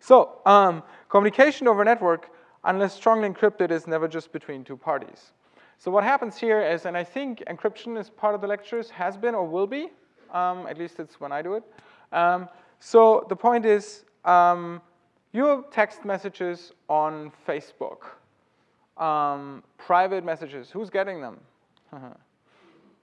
so um, communication over network, unless strongly encrypted, is never just between two parties. So what happens here is, and I think encryption is part of the lectures, has been or will be, um, at least it's when I do it. Um, so the point is, um, your text messages on Facebook, um, private messages, who's getting them?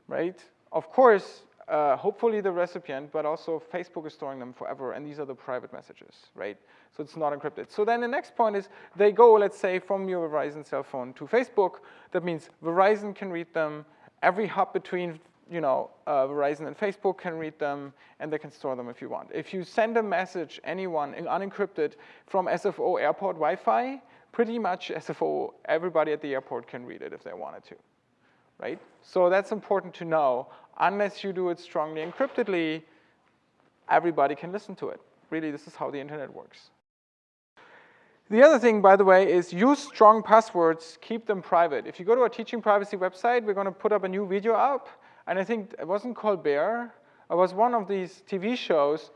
right? Of course, uh, hopefully the recipient, but also Facebook is storing them forever, and these are the private messages, right? So it's not encrypted. So then the next point is they go, let's say, from your Verizon cell phone to Facebook. That means Verizon can read them. Every hub between you know, uh, Verizon and Facebook can read them, and they can store them if you want. If you send a message, anyone, unencrypted, from SFO airport Wi-Fi, pretty much SFO, everybody at the airport can read it if they wanted to, right? So that's important to know. Unless you do it strongly encryptedly, everybody can listen to it. Really, this is how the internet works. The other thing, by the way, is use strong passwords, keep them private. If you go to our teaching privacy website, we're gonna put up a new video up, and I think it wasn't called Bear, it was one of these TV shows,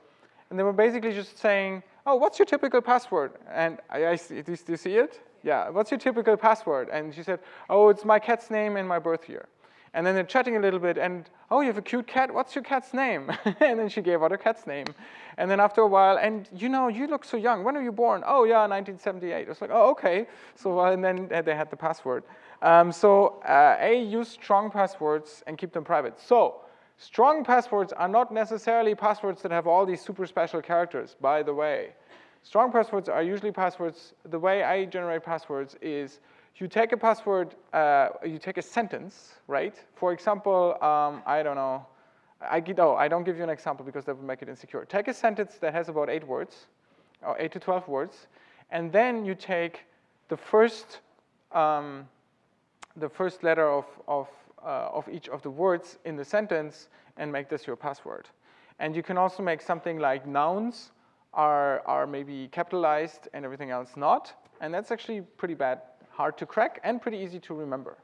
and they were basically just saying, oh, what's your typical password? And I, I see, do you see it? Yeah, what's your typical password? And she said, oh, it's my cat's name and my birth year. And then they're chatting a little bit, and oh, you have a cute cat. What's your cat's name? and then she gave out her cat's name. And then after a while, and you know, you look so young. When are you born? Oh, yeah, 1978. I was like, oh, okay. So and then they had the password. Um, so uh, A, use strong passwords and keep them private. So strong passwords are not necessarily passwords that have all these super special characters, by the way. Strong passwords are usually passwords, the way I generate passwords is you take a password, uh, you take a sentence, right? For example, um, I don't know, I, oh, I don't give you an example because that would make it insecure. Take a sentence that has about eight words, or eight to 12 words, and then you take the first, um, the first letter of, of, uh, of each of the words in the sentence and make this your password. And you can also make something like nouns are, are maybe capitalized and everything else not. And that's actually pretty bad hard to crack and pretty easy to remember.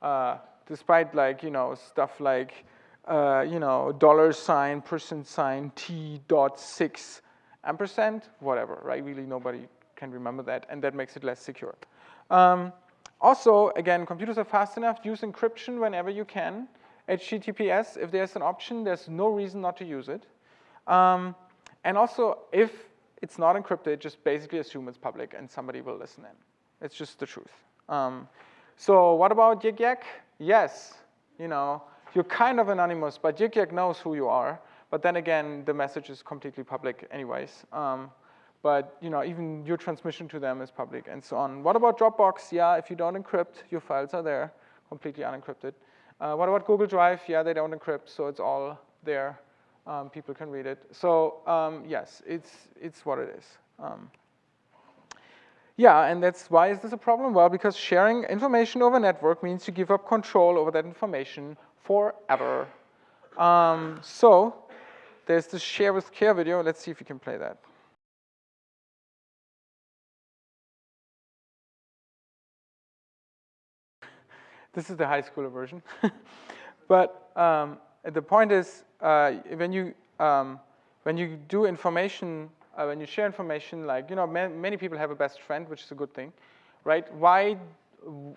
Uh, despite like, you know, stuff like, uh, you know, dollar sign, percent sign, T dot six ampersand, whatever, right? Really nobody can remember that and that makes it less secure. Um, also, again, computers are fast enough, use encryption whenever you can. HTTPS, if there's an option, there's no reason not to use it. Um, and also, if it's not encrypted, just basically assume it's public and somebody will listen in. It's just the truth. Um, so what about Yik Yak? Yes, you know, you're kind of anonymous, but Yik Yak knows who you are. But then again, the message is completely public anyways. Um, but you know, even your transmission to them is public and so on. What about Dropbox? Yeah, if you don't encrypt, your files are there, completely unencrypted. Uh, what about Google Drive? Yeah, they don't encrypt, so it's all there. Um, people can read it. So um, yes, it's, it's what it is. Um, yeah, and that's why is this a problem? Well, because sharing information over a network means you give up control over that information forever. Um, so there's the share with care video. Let's see if we can play that. this is the high schooler version. but um, the point is, uh, when you um, when you do information uh, when you share information, like, you know, ma many people have a best friend, which is a good thing, right? Why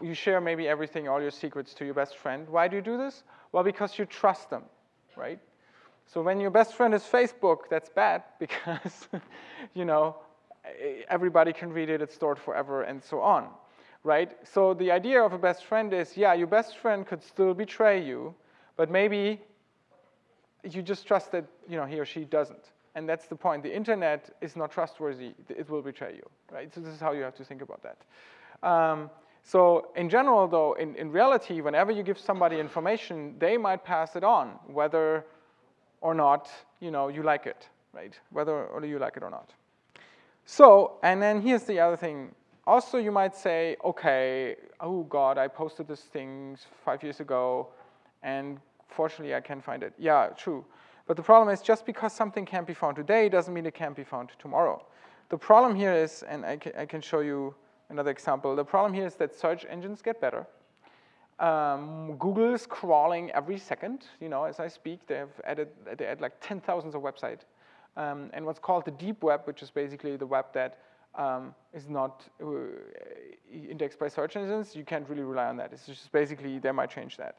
you share maybe everything, all your secrets to your best friend. Why do you do this? Well, because you trust them, right? So when your best friend is Facebook, that's bad because, you know, everybody can read it, it's stored forever, and so on, right? So the idea of a best friend is, yeah, your best friend could still betray you, but maybe you just trust that, you know, he or she doesn't. And that's the point. The internet is not trustworthy. It will betray you, right? So this is how you have to think about that. Um, so in general, though, in, in reality, whenever you give somebody information, they might pass it on, whether or not you know you like it, right? Whether or you like it or not. So, and then here's the other thing. Also, you might say, okay, oh God, I posted this thing five years ago, and fortunately I can't find it. Yeah, true. But the problem is just because something can't be found today doesn't mean it can't be found tomorrow. The problem here is, and I can, I can show you another example, the problem here is that search engines get better. Um, Google is crawling every second, you know, as I speak, they have added, they add like 10,000 of website. um, and what's called the deep web, which is basically the web that um, is not uh, indexed by search engines. You can't really rely on that. It's just basically, they might change that.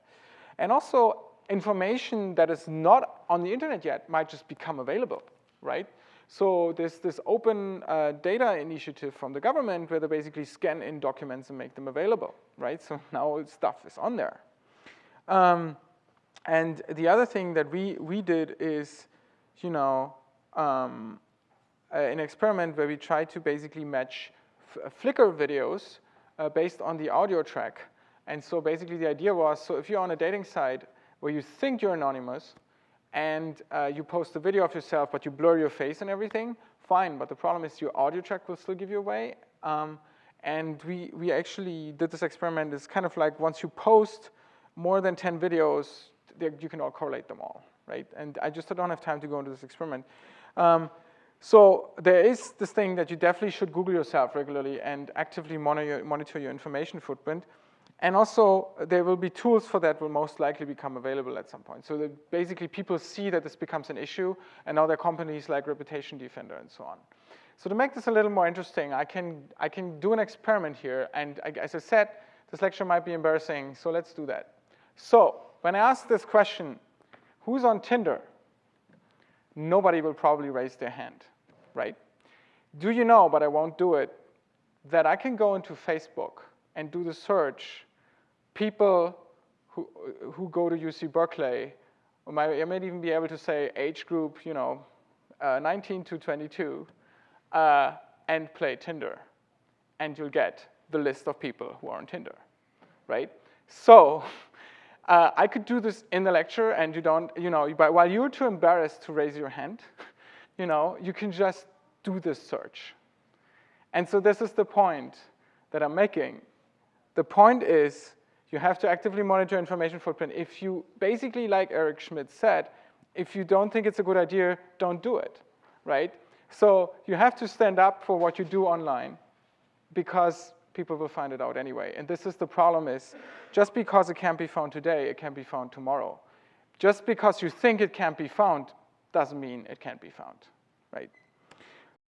And also, information that is not on the internet yet might just become available, right? So there's this open uh, data initiative from the government where they basically scan in documents and make them available, right? So now stuff is on there. Um, and the other thing that we, we did is, you know, um, an experiment where we tried to basically match Flickr videos uh, based on the audio track. And so basically the idea was, so if you're on a dating site where you think you're anonymous, and uh, you post a video of yourself, but you blur your face and everything, fine. But the problem is your audio track will still give you away. Um, and we, we actually did this experiment. It's kind of like once you post more than 10 videos, you can all correlate them all, right? And I just don't have time to go into this experiment. Um, so there is this thing that you definitely should Google yourself regularly and actively monitor, monitor your information footprint. And also, there will be tools for that will most likely become available at some point. So basically people see that this becomes an issue, and now there are companies like Reputation Defender and so on. So to make this a little more interesting, I can, I can do an experiment here, and as I said, this lecture might be embarrassing, so let's do that. So when I ask this question, who's on Tinder? Nobody will probably raise their hand, right? Do you know, but I won't do it, that I can go into Facebook and do the search people who, who go to UC Berkeley, or might, I might even be able to say age group, you know, uh, 19 to 22, uh, and play Tinder. And you'll get the list of people who are on Tinder, right? So uh, I could do this in the lecture and you don't, you know, but while you're too embarrassed to raise your hand, you know, you can just do this search. And so this is the point that I'm making. The point is you have to actively monitor information footprint. If you, basically like Eric Schmidt said, if you don't think it's a good idea, don't do it, right? So you have to stand up for what you do online because people will find it out anyway. And this is the problem is, just because it can't be found today, it can be found tomorrow. Just because you think it can't be found doesn't mean it can't be found, right?